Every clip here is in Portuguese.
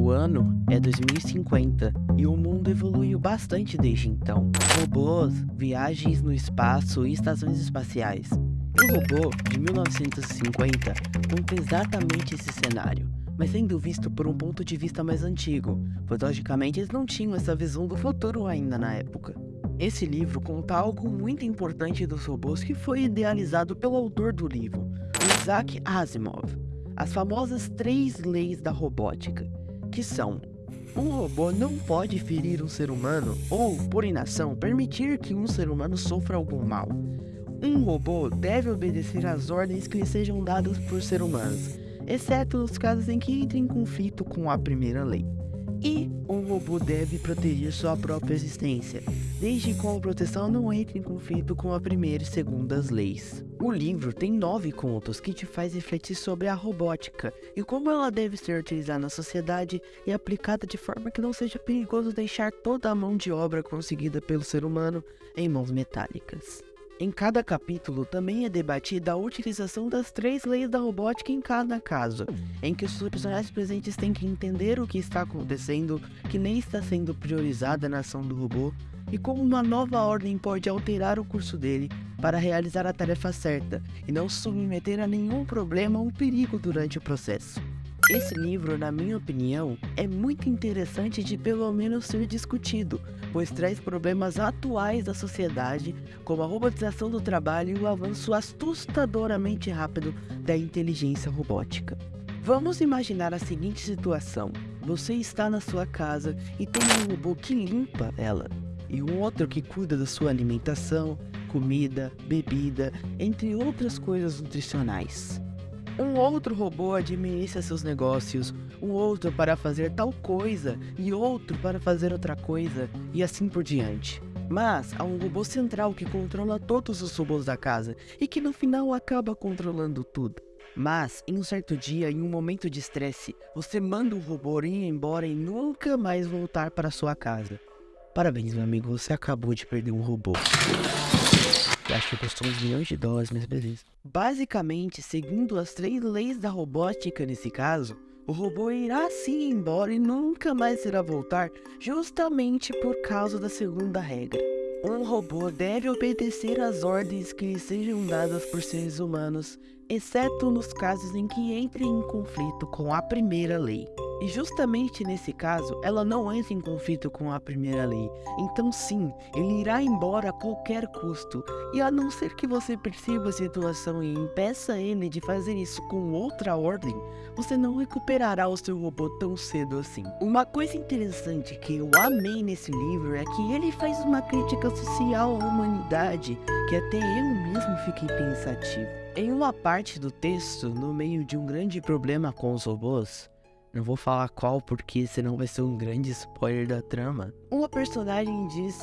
O ano é 2050 e o mundo evoluiu bastante desde então. Robôs, viagens no espaço e estações espaciais. O robô de 1950 conta exatamente esse cenário, mas sendo visto por um ponto de vista mais antigo, pois logicamente eles não tinham essa visão do futuro ainda na época. Esse livro conta algo muito importante dos robôs que foi idealizado pelo autor do livro, Isaac Asimov, as famosas três leis da robótica, que são um robô não pode ferir um ser humano ou, por inação, permitir que um ser humano sofra algum mal. Um robô deve obedecer às ordens que lhe sejam dadas por seres humanos, exceto nos casos em que entre em conflito com a primeira lei. E um robô deve proteger sua própria existência, desde que a proteção não entre em conflito com a primeira e segunda leis. O livro tem nove contos que te faz refletir sobre a robótica e como ela deve ser utilizada na sociedade e aplicada de forma que não seja perigoso deixar toda a mão de obra conseguida pelo ser humano em mãos metálicas. Em cada capítulo também é debatida a utilização das três leis da robótica em cada caso, em que os personagens presentes têm que entender o que está acontecendo, que nem está sendo priorizada na ação do robô, e como uma nova ordem pode alterar o curso dele para realizar a tarefa certa e não submeter a nenhum problema ou perigo durante o processo. Esse livro, na minha opinião, é muito interessante de pelo menos ser discutido, pois traz problemas atuais da sociedade, como a robotização do trabalho e o avanço assustadoramente rápido da inteligência robótica. Vamos imaginar a seguinte situação: você está na sua casa e tem um robô que limpa ela, e um outro que cuida da sua alimentação, comida, bebida, entre outras coisas nutricionais. Um outro robô administra seus negócios, um outro para fazer tal coisa e outro para fazer outra coisa, e assim por diante. Mas há um robô central que controla todos os robôs da casa e que no final acaba controlando tudo. Mas, em um certo dia, em um momento de estresse, você manda o robô ir embora e nunca mais voltar para sua casa. Parabéns, meu amigo, você acabou de perder um robô acho que custou uns milhões de dólares, mas beleza. Basicamente, seguindo as três leis da robótica nesse caso, o robô irá sim embora e nunca mais irá voltar, justamente por causa da segunda regra. Um robô deve obedecer às ordens que lhe sejam dadas por seres humanos, exceto nos casos em que entre em conflito com a primeira lei. E justamente nesse caso, ela não entra em conflito com a primeira lei. Então sim, ele irá embora a qualquer custo. E a não ser que você perceba a situação e impeça ele de fazer isso com outra ordem, você não recuperará o seu robô tão cedo assim. Uma coisa interessante que eu amei nesse livro é que ele faz uma crítica social à humanidade que até eu mesmo fiquei pensativo. Em uma parte do texto, no meio de um grande problema com os robôs, não vou falar qual porque senão vai ser um grande spoiler da trama. Uma personagem diz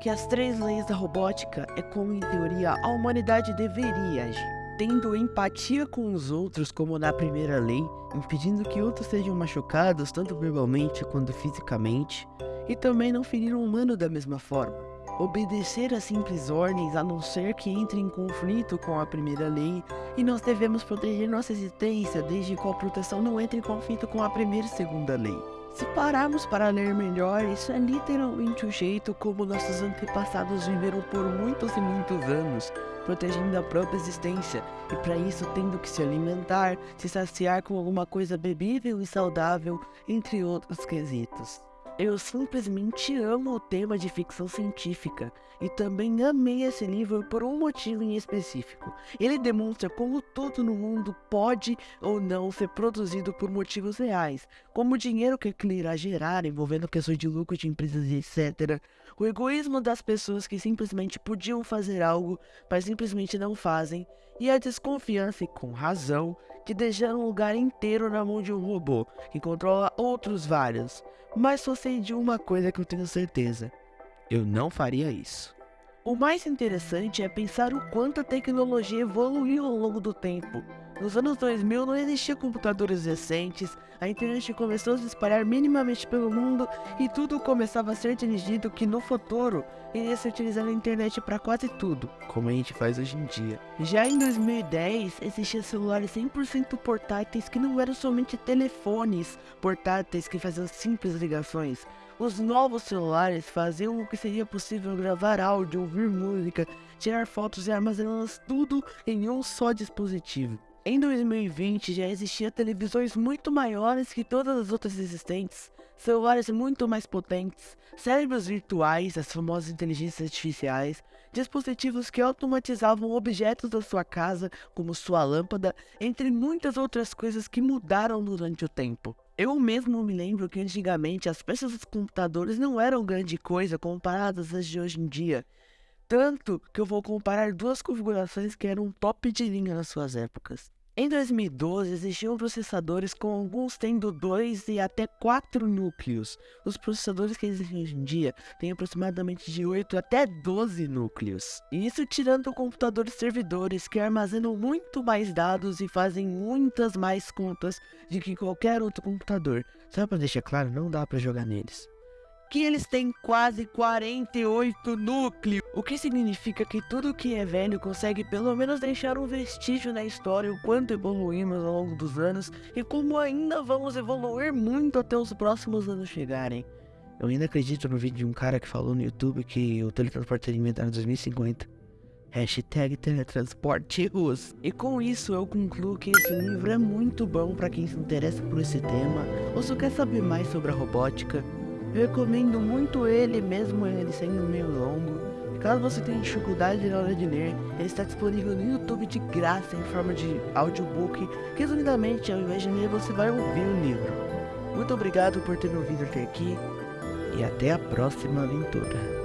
que as três leis da robótica é como em teoria a humanidade deveria agir. Tendo empatia com os outros como na primeira lei, impedindo que outros sejam machucados tanto verbalmente quanto fisicamente, e também não ferir um humano da mesma forma obedecer a simples ordens a não ser que entre em conflito com a primeira lei, e nós devemos proteger nossa existência desde que a proteção não entre em conflito com a primeira e segunda lei. Se pararmos para ler melhor, isso é literalmente o jeito como nossos antepassados viveram por muitos e muitos anos, protegendo a própria existência, e para isso tendo que se alimentar, se saciar com alguma coisa bebível e saudável, entre outros quesitos. Eu simplesmente amo o tema de ficção científica e também amei esse livro por um motivo em específico. Ele demonstra como tudo no mundo pode ou não ser produzido por motivos reais, como o dinheiro que ele irá gerar envolvendo questões de lucro de empresas etc. O egoísmo das pessoas que simplesmente podiam fazer algo, mas simplesmente não fazem, e a desconfiança, e com razão, de deixar um lugar inteiro na mão de um robô que controla outros vários. Mas só sei de uma coisa que eu tenho certeza: eu não faria isso. O mais interessante é pensar o quanto a tecnologia evoluiu ao longo do tempo. Nos anos 2000 não existiam computadores recentes, a internet começou a se espalhar minimamente pelo mundo e tudo começava a ser dirigido que no futuro iria se utilizar a internet para quase tudo, como a gente faz hoje em dia. Já em 2010 existiam celulares 100% portáteis que não eram somente telefones portáteis que faziam simples ligações, os novos celulares faziam o que seria possível gravar áudio, ouvir música, tirar fotos e armazená-las tudo em um só dispositivo. Em 2020 já existiam televisões muito maiores que todas as outras existentes, celulares muito mais potentes, cérebros virtuais, as famosas inteligências artificiais, dispositivos que automatizavam objetos da sua casa, como sua lâmpada, entre muitas outras coisas que mudaram durante o tempo. Eu mesmo me lembro que antigamente as peças dos computadores não eram grande coisa comparadas às de hoje em dia. Tanto que eu vou comparar duas configurações que eram top de linha nas suas épocas. Em 2012, existiam processadores com alguns tendo 2 e até 4 núcleos. Os processadores que existem hoje em dia têm aproximadamente de 8 até 12 núcleos. E isso tirando computadores servidores que armazenam muito mais dados e fazem muitas mais contas de que qualquer outro computador. Só para deixar claro, não dá para jogar neles que eles têm quase 48 núcleos, o que significa que tudo que é velho consegue pelo menos deixar um vestígio na história o quanto evoluímos ao longo dos anos e como ainda vamos evoluir muito até os próximos anos chegarem. Eu ainda acredito no vídeo de um cara que falou no YouTube que o teletransporte seria inventado em 2050. Hashtag teletransporte Rus. E com isso eu concluo que esse livro é muito bom para quem se interessa por esse tema ou só quer saber mais sobre a robótica eu recomendo muito ele, mesmo ele sendo meio longo. Caso você tenha dificuldade na hora de ler, ele está disponível no YouTube de graça em forma de audiobook. Resumidamente, ao invés de ler, você vai ouvir o livro. Muito obrigado por ter me ouvido até aqui e até a próxima aventura.